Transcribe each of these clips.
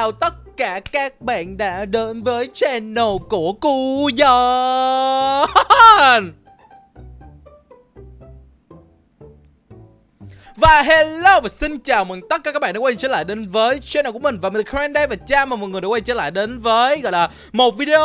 Chào tất cả các bạn đã đến với channel của Cu Và hello và xin chào mừng tất cả các bạn đã quay trở lại đến với channel của mình Và mình là Karen đây và chào mừng mọi người đã quay trở lại đến với gọi là một video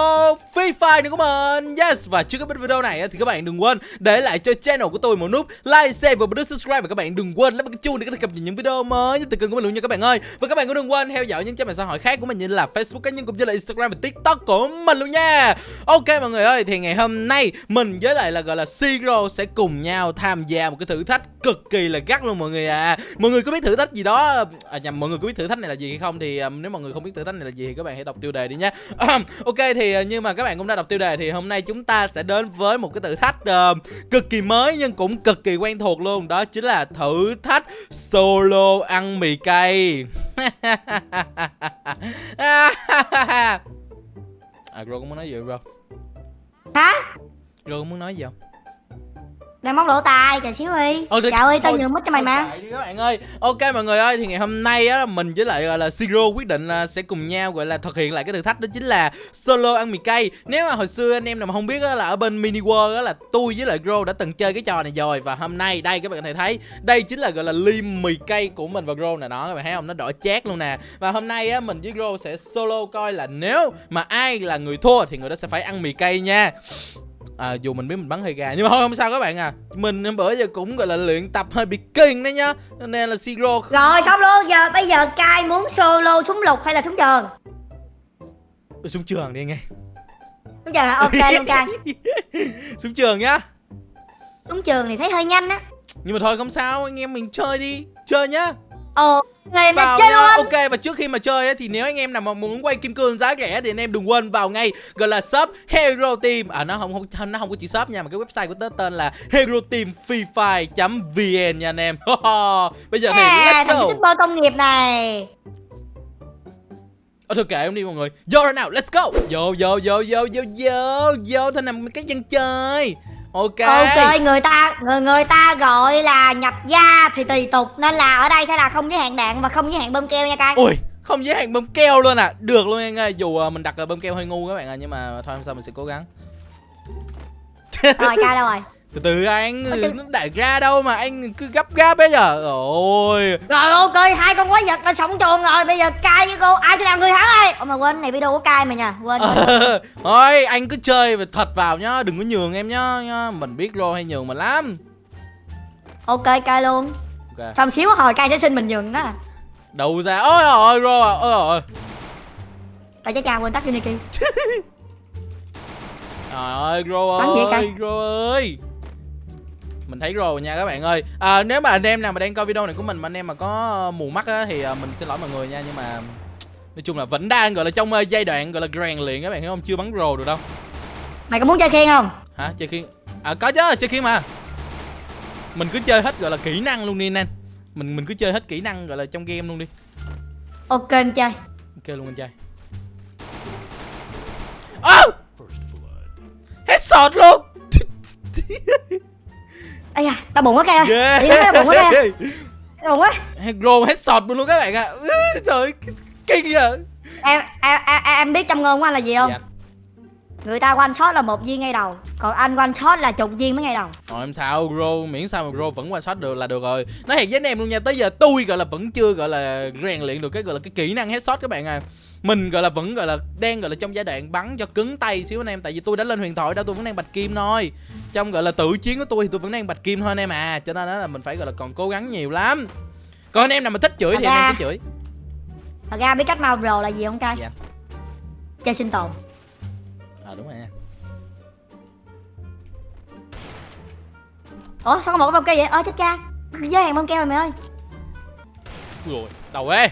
Free Fire nữa của mình. Yes và trước khi biết video này thì các bạn đừng quên để lại cho channel của tôi một nút like, share và nút subscribe. Và các bạn đừng quên nhấn cái chuông để có thể cập nhật những video mới nhất từ kênh của mình luôn nha các bạn ơi. Và các bạn cũng đừng quên theo dõi những trang mạng xã hội khác của mình như là Facebook cá nhân cũng như là Instagram và TikTok của mình luôn nha. Ok mọi người ơi thì ngày hôm nay mình với lại là gọi là Siro sẽ cùng nhau tham gia một cái thử thách cực kỳ là gắt luôn mọi người à. Mọi người có biết thử thách gì đó? À nhầm mọi người có biết thử thách này là gì hay không thì um, nếu mọi người không biết thử thách này là gì thì các bạn hãy đọc tiêu đề đi nhé ok thì uh, nhưng mà các bạn cũng đã đọc tiêu đề thì hôm nay chúng ta sẽ đến với một cái thử thách uh, cực kỳ mới nhưng cũng cực kỳ quen thuộc luôn. Đó chính là thử thách solo ăn mì cay. À Ro có muốn nói gì không hả? Ro có muốn nói gì không đang móc lỗ tai chờ xíu đi. Ờ, thì- trời ơi tao nhường mất cho mày mà. đi các bạn ơi. Ok mọi người ơi thì ngày hôm nay á mình với lại gọi là Siro quyết định là sẽ cùng nhau gọi là thực hiện lại cái thử thách đó chính là solo ăn mì cay. Nếu mà hồi xưa anh em nào mà không biết á là ở bên mini world á là tôi với lại Gro đã từng chơi cái trò này rồi. Và hôm nay đây các bạn có thể thấy đây chính là gọi là ly mì cay của mình và Gro nè. Đó các bạn thấy không? Nó đỏ chát luôn nè. Và hôm nay á mình với Gro sẽ solo coi là nếu mà ai là người thua thì người đó sẽ phải ăn mì cay nha À, dù mình biết mình bắn hơi gà nhưng mà thôi không sao các bạn à. Mình bữa giờ cũng gọi là luyện tập hơi bị kinh đấy nhá. Nên là siro rồi xong luôn. Giờ bây giờ cai muốn solo súng lục hay là súng trường? Xuống trường đi nghe súng trường hả? Ok luôn cai xuống trường nhá. Súng trường thì thấy hơi nhanh á. Nhưng mà thôi không sao. Anh em mình chơi đi. Chơi nhá người mà vào chơi nha. luôn. Ok và trước khi mà chơi ấy, thì nếu anh em nào mà muốn quay kim cương giá rẻ thì anh em đừng quên vào ngay gọi là shop hero team. À nó không không nó không có chỉ shop nha mà cái website của nó tên là hero team free fire vn nha anh em. Bây giờ thì à, let's thằng go. Youtuber công nghiệp này. Ờ thôi kệ em đi mọi người. Vô rồi nào let's go. Vô vô vô vô vô vô Vô thôi nằm cái dân chơi Ok. Ok người ta người người ta gọi là nhập gia thì tùy tục nên là ở đây sẽ là không giới hạn đạn và không giới hạn bơm keo nha cai Ui không giới hạn bơm keo luôn à? Được luôn anh ơi Dù uh, mình đặt bơm keo hơi ngu các bạn à Nhưng mà thôi không sao mình sẽ cố gắng. Rồi cai đâu rồi Từ từ anh Ôi, chứ- Nó đại ra đâu mà anh cứ gấp gáp bây giờ Ôi. Rồi ok hai con quái vật đã sống chuồng rồi bây giờ cai với cô ai sẽ làm người thắng đây? Ồ mà quên này video của cai mà nha quên. Thôi anh cứ chơi và thật vào nhá Đừng có nhường em nhá, nhá. Mình biết rô hay nhường mình lắm. Ok cai luôn. Ok. Xong xíu hồi cai sẽ xin mình nhường đó Đầu ra Ôi ôi rô à Ôi ôi tại chắc chào quên tắt unity. Trời ơi Gro Bắn vậy ơi cay. Gro ơi Mình thấy rồi nha các bạn ơi. À, Nếu mà anh em nào mà đang coi video này của mình Mà anh em mà có mù mắt á, Thì à, mình xin lỗi mọi người nha Nhưng mà Nói chung là vẫn đang gọi là trong ờ, giai đoạn gọi là rèn luyện các bạn hiểu không? Chưa bắn rồ được đâu. Mày có muốn chơi khiên không? Hả? Chơi khiên? À có chứ chơi khiên mà. Mình cứ chơi hết gọi là kỹ năng luôn đi anh Mình mình cứ chơi hết kỹ năng gọi là trong game luôn đi. Ok em chơi. Ok luôn anh trai Ơ! Headshot luôn ây da tao bụng quá ơi Yeah. Đi nó bụng quá. Tao bụng quá Gro headshot luôn các bạn ạ à. Trời kinh vậy em em em, em biết trong ngôn của anh là gì không Dạ. người ta one shot là một viên ngay đầu còn anh one shot là chục viên mới ngay đầu Rồi em sao Gro miễn sao mà Gro vẫn qua shot được là được rồi Nói thiệt với anh em luôn nha Tới giờ tôi gọi là vẫn chưa gọi là rèn luyện được cái gọi là cái kỹ năng headshot các bạn à mình gọi là vẫn gọi là đang gọi là trong giai đoạn bắn cho cứng tay xíu anh em. Tại vì tôi đã lên huyền thoại đâu tôi vẫn đang bạch kim thôi. Trong gọi là tự chiến của tôi thì tôi vẫn đang bạch kim thôi anh em à. Cho nên đó là mình phải gọi là còn cố gắng nhiều lắm. Còn anh em nào mà thích chửi thì anh em cứ chửi. Thật ra biết cách mau pro là gì không cay Dạ. chơi sinh tồn. À đúng rồi nha. Ủa sao có một cái bông keo vậy? Ơ chết cha. Giới hạn bông keo rồi mày ơi. Rồi đầu ê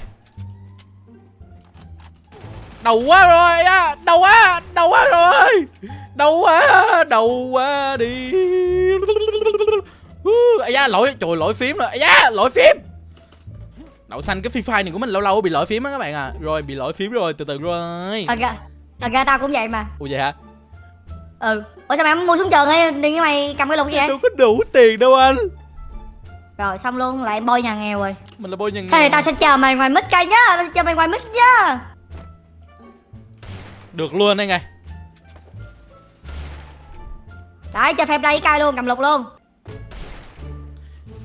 đầu quá rồi á đầu quá đầu quá rồi. Đầu quá đầu quá đi. À da lỗi trời lỗi phím rồi. À da lỗi phím. Đậu xanh cái free fire này của mình lâu lâu bị lỗi phím á các bạn à. Rồi bị lỗi phím rồi từ từ rồi. Thật ra thật ra tao cũng vậy mà. Ủa vậy hả? Ừ. Ủa sao mày không mua súng trường ấy với mày cầm cái lục gì vậy? Đâu có đủ tiền đâu anh. Rồi xong luôn lại bôi nhà nghèo rồi. Mình là bôi nhân Thế thì tao sẽ chờ mày ngoài mít cây nhá. Tao sẽ chờ mày ngoài mít nhá được luôn đây ngay Đấy cho phép lấy cây luôn cầm lục luôn.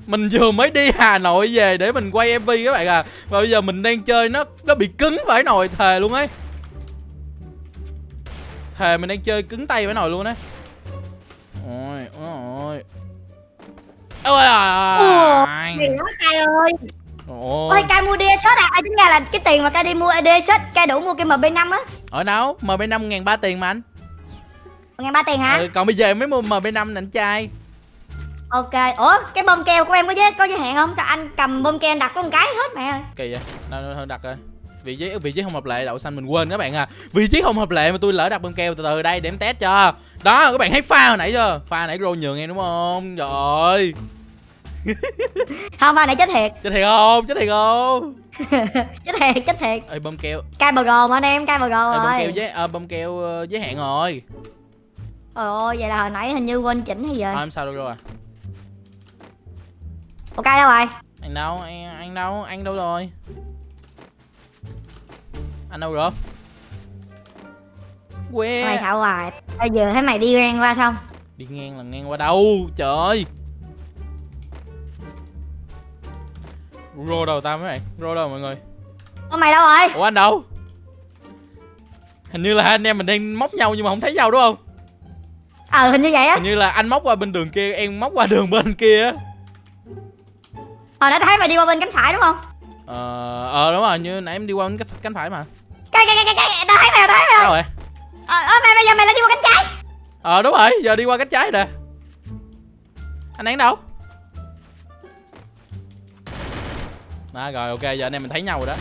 Mình vừa mới đi Hà Nội về để mình quay MV các bạn à. Và bây giờ mình đang chơi nó nó bị cứng vãi nồi thề luôn ấy. Thề mình đang chơi cứng tay vãi nồi luôn đấy ôi ôi ôi. Ôi cây ơi ôi. Ôi cây mua shot à? Ai tính ra là cái tiền mà cây đi mua shot Cây đủ mua cái MB5 á. Ở đâu? Mb 5 ngàn ba tiền mà anh. Ngàn ba tiền hả? Ừ, còn bây giờ mới mua mb 5 nè anh trai. Ok. Ủa cái bơm keo của em có giới, có giới hạn không? Sao anh cầm bơm keo anh đặt có một cái hết mẹ ơi. Kỳ vậy? Đâu đặt rồi vị trí vị trí không hợp lệ đậu xanh mình quên các bạn à. Vị trí không hợp lệ mà tôi lỡ đặt bơm keo từ từ đây để em test cho. Đó các bạn thấy pha hồi nãy chưa? Pha nãy rô nhường em đúng không? Trời ơi Không mà này chết thiệt. Chết thiệt không? Chết thiệt không? Chết thiệt chết thiệt. Ơi bơm keo. Cây bờ gồ mà anh em cây bờ gồ ơi bơm keo rồi giới à, bơm keo ờ, giới hạn rồi. Ôi ôi vậy là hồi nãy hình như quên chỉnh hay gì rồi thôi em sao đâu rồi. Ok đâu rồi? Anh đâu anh, anh đâu anh đâu rồi? Anh đâu rồi? Quê. Mày sao hoài. Bây giờ thấy mày đi ngang qua xong đi ngang là ngang qua đâu? Trời ơi rô đâu ta mấy bạn. Rô đâu mọi người. Ủa mày đâu rồi? Ủa anh đâu? Hình như là hai anh em mình đang móc nhau nhưng mà không thấy nhau đúng không? Ờ hình như vậy á. Hình như là anh móc qua bên đường kia em móc qua đường bên kia á. Hồi nãy thấy mày đi qua bên cánh phải đúng không? Ờ ờ đúng rồi như nãy em đi qua bên cánh phải mà. Cái cái cái cái cái Tao thấy mày tao thấy mày đâu rồi? Ờ ờ, mày bây giờ mày lại đi qua cánh trái. Ờ đúng rồi giờ đi qua cánh trái nè. Anh ấy đâu đó rồi ok giờ anh em mình thấy nhau rồi đó.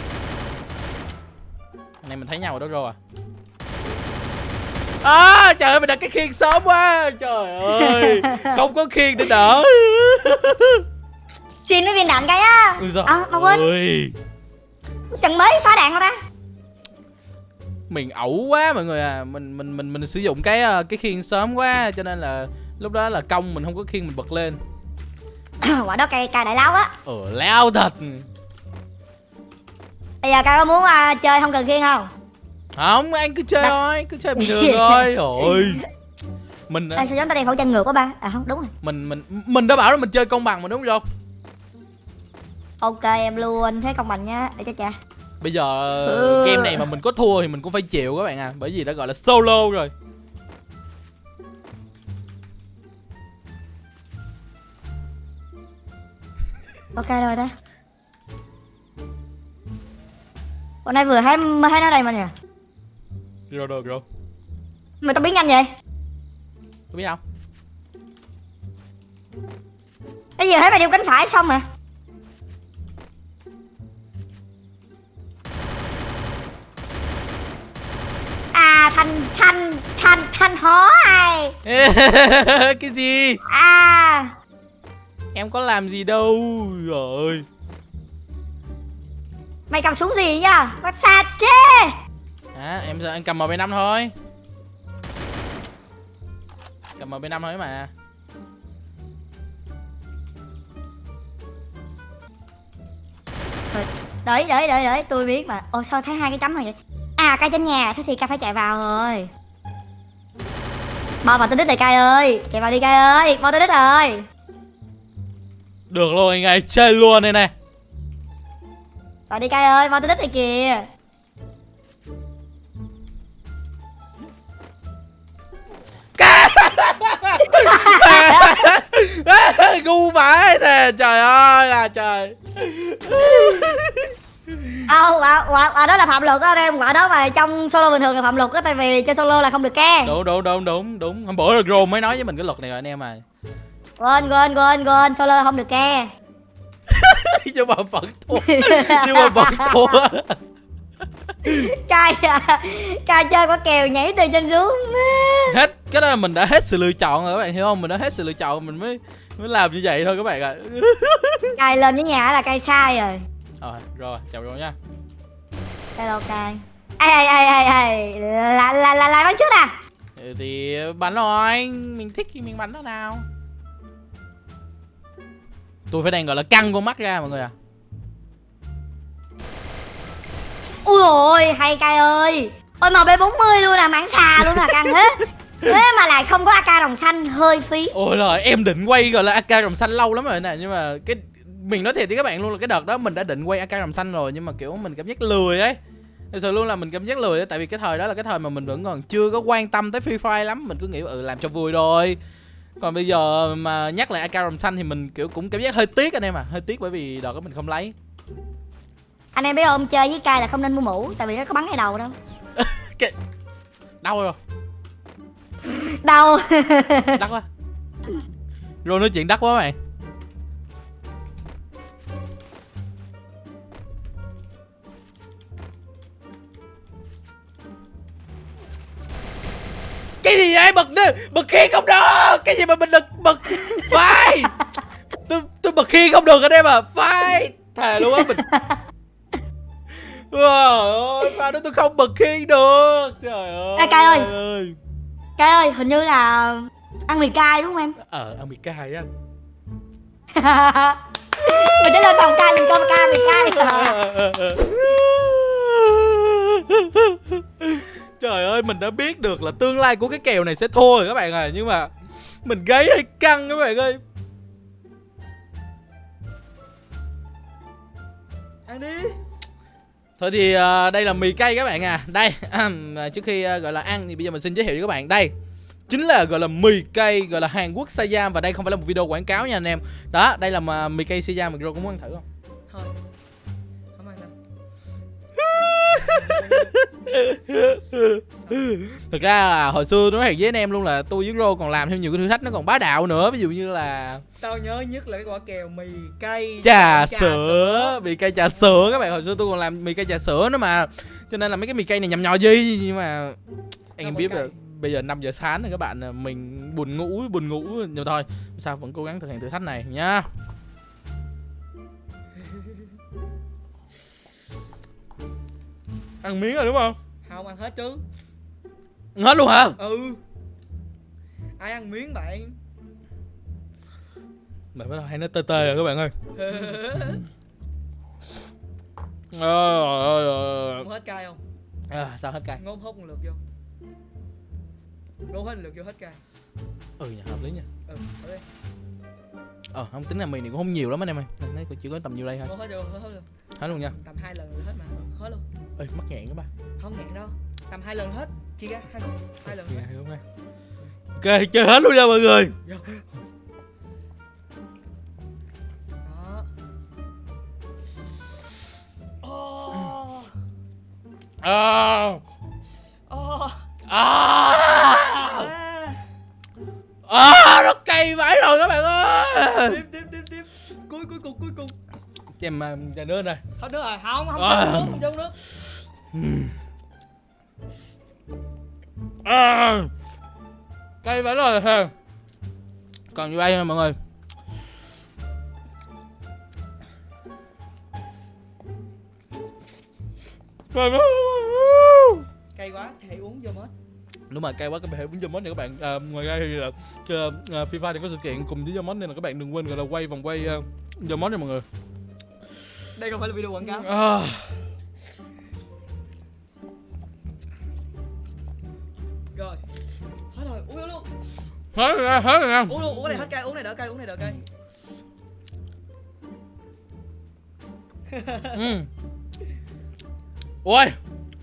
Anh em mình thấy nhau rồi đó rồi à. Trời ơi mình đặt cái khiên sớm quá trời ơi. Không có khiên để đỡ. Xin mấy viên đạn cái á. Giời À mà quên. ơi. Chừng mới xóa đạn rồi ta. Mình ẩu quá mọi người à. Mình mình mình mình sử dụng cái ờ, cái khiên sớm quá cho nên là lúc đó là công mình không có khiên mình bật lên. Quả đó cây cây đại láo á. Ờ lao thật Bây giờ cây có muốn à, chơi không cần khiên không? Không anh cứ chơi Đặt- thôi cứ chơi bình thường thôi. Rồi mình Ê, sao giống tao đeo khẩu trang ngược quá ba? À không đúng rồi. mình mình mình đã bảo là mình chơi công bằng mà đúng không Ok em luôn. Thế công bằng nhá Để cho cha. Bây giờ Ừ. game này mà mình có thua thì mình cũng phải chịu các bạn à bởi vì đã gọi là solo rồi. Ok rồi đó Hôm nay vừa mới thấy nó đây mà nè rồi rồi rồi Mày tao biến nhanh vậy? Tôi biết không? Bây giờ thấy mày đeo cánh phải xong mà. À thanh thanh thanh thanh hó ai? Cái gì? À. Em có làm gì đâu? Rồi Mày cầm súng gì nha Bắt sạt thế. À, em em cầm mb 5 thôi. Cầm mb 5 thôi mà. Đợi đợi đợi đợi tôi biết mà. Ồ sao thấy hai cái chấm này vậy? À cây trên nhà Thế thì ca phải chạy vào rồi. Bao vào tên đích này cay ơi. Chạy vào đi cay ơi. Bao tên đích rồi được luôn anh ơi chơi luôn đây này Vào đi cay ơi Bao tên đích này kìa. Ngu vãi nè trời ơi là trời. Ờ quả, quả, quả đó là phạm luật á em. Quả đó mà trong solo bình thường là phạm luật á Tại vì chơi solo là không được ke. Đúng đúng đúng đúng đúng. Hôm bữa được rồi mới nói với mình cái luật này rồi anh em à Quên quên quên quên Solo là không được ke nhưng mà vẫn thua. Nhưng mà vẫn thua. Cay à. Cay chơi quả kèo nhảy từ trên xuống. Hết. Cái đó là mình đã hết sự lựa chọn rồi các bạn hiểu không? Mình đã hết sự lựa chọn mình mới mới làm như vậy thôi các bạn ạ. Cay lên với nhà là cay sai rồi. Rồi rồi chào rồi nha. Cay ok Ê ê ê ê ê. Là là là lại bắn trước à Ừ, thì bắn rồi mình thích thì mình bắn nó nào tôi phải đang gọi là căng con mắt ra mọi người à. Ui ôi hay cay ơi. Ôi mb 40 luôn là mảng xà luôn là căng hết thế mà lại không có ak đồng xanh hơi phí. Ôi rồi em định quay gọi là ak rồng xanh lâu lắm rồi nè nhưng mà cái mình nói thiệt với các bạn luôn là cái đợt đó mình đã định quay ak rồng xanh rồi nhưng mà kiểu mình cảm giác lười ấy. Thật sự luôn là mình cảm giác lười ấy tại vì cái thời đó là cái thời mà mình vẫn còn chưa có quan tâm tới free fire lắm. Mình cứ nghĩ ừ làm cho vui thôi còn bây giờ mà nhắc lại ak rồng xanh thì mình kiểu cũng cảm giác hơi tiếc anh em à hơi tiếc bởi vì đợt đó mình không lấy. Anh em biết không chơi với cay là không nên mua mũ tại vì nó có bắn ngay đầu đâu. Đau rồi. Đâu đắt quá. Rồi nói chuyện đắt quá bạn khiên không được anh em à vai thề luôn á mình Trời ơi, pha đó tôi không bật khiên được. Trời ơi Ê, Cai ơi. cay ơi. Hình như là ăn mì cay đúng không em? Ờ, ăn mì cay á. Mình sẽ lên phòng cay mình coi cay mì cay. Trời ơi mình đã biết được là tương lai của cái kèo này sẽ thua rồi các bạn à Nhưng mà Mình gáy hơi căng các bạn ơi ăn đi. Thôi thì ờ, đây là mì cay các bạn à. Đây à, trước khi ờ, gọi là ăn thì bây giờ mình xin giới thiệu với các bạn. Đây chính là gọi là mì cay gọi là Hàn Quốc Siam Và đây không phải là một video quảng cáo nha anh em. Đó đây là mà mì cay Siam mà Gro có muốn ăn thử không? Thôi Thực ra là hồi xưa nói thiệt với anh em luôn là tôi với Rô còn làm thêm nhiều cái thử thách nó còn bá đạo nữa. Ví dụ như là tao nhớ nhất là cái quả kèo mì cay trà sữa. mì cay trà sữa các bạn. Hồi xưa tôi còn làm mì cay trà sữa nữa mà. Cho nên là mấy cái mì cay này nhầm nhò gì nhưng mà anh em biết vẫn là bây giờ 5 giờ sáng rồi các bạn à, mình buồn ngủ buồn ngủ nhưng thôi sao vẫn cố gắng thực hiện thử thách này nhá ăn miếng rồi đúng không? Không ăn hết chứ. Hết luôn hả? Ừ. Ai ăn miếng bạn? Mày bắt đầu hay nó tê tê rồi các bạn ơi. Ờ, ờ, ờ, không hết cay không? Ờ. à, sao hết cay? Ngôn hút một lượt vô. Ngôn hết một lượt vô hết cay. Ừ nhờ hợp lý nha. Ừ thử đi ờ không tính là mì này cũng không nhiều lắm anh em ơi. Nó cũng chỉ có tầm nhiêu đây thôi. Ngôn hết vô hết hết luôn hết luôn nha. Tầm hai lần là hết mà. Hết luôn. Ơi mắc nghẹn các bạn không ngẹn đâu. Tầm hai lần hết. Chia ra hai khúc. Hai lần hết. ok chơi hết luôn nha mọi người. Đó. Oh, oh, à, à. à, nó cay vãi rồi các bạn ơi cho em uh, trà nước này hết nước rồi. Không không À. nước không chung nước. À, cay vãi rồi ha còn như đây mọi người. Cay quá hãy uống vô mất đúng mà cay quá các bạn hãy bấm mod nha các bạn. À, ngoài ra thì là uh, FIFA thì có sự kiện cùng với mod nên là các bạn đừng quên gọi là quay vòng quay uh, mod nha mọi người đây không phải là video quảng cáo. À, rồi. Hết rồi uống vô luôn. Hết rồi hết rồi uống luôn uống cái này hết cay uống này đỡ cay uống này đỡ cay. Ừ. ui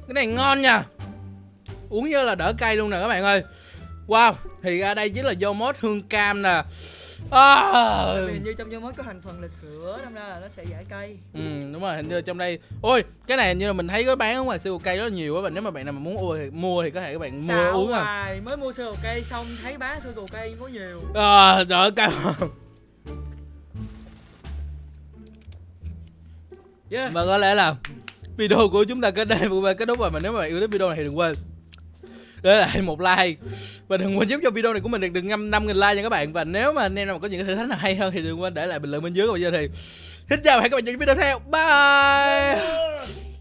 cái này ngon nha. Uống như là đỡ cay luôn nè các bạn ơi. Wow thì ra đây chính là do mod hương cam nè à. Vì hình như trong vô mới có thành phần là sữa đâm ra là nó sẽ giải cay ừ đúng rồi hình như trong đây. Ôi cái này hình như là mình thấy có bán ở ngoài siêu cây rất là nhiều á bạn nếu mà bạn nào mà muốn mua thì mua thì có thể các bạn mua uống à. mới mua sữa cây xong thấy bán sữa cây có nhiều. À trời cay yeah. và có lẽ là video của chúng ta kết đây và kết thúc rồi mà nếu mà bạn yêu thích video này thì đừng quên để lại một like. Và đừng quên giúp cho video này của mình được được năm năm nghìn like nha các bạn. Và nếu mà anh em nào có những cái thử thách nào hay hơn thì đừng quên để lại bình luận bên dưới còn bây giờ thì. Xin chào và hẹn gặp lại trong những video tiếp theo. Bye!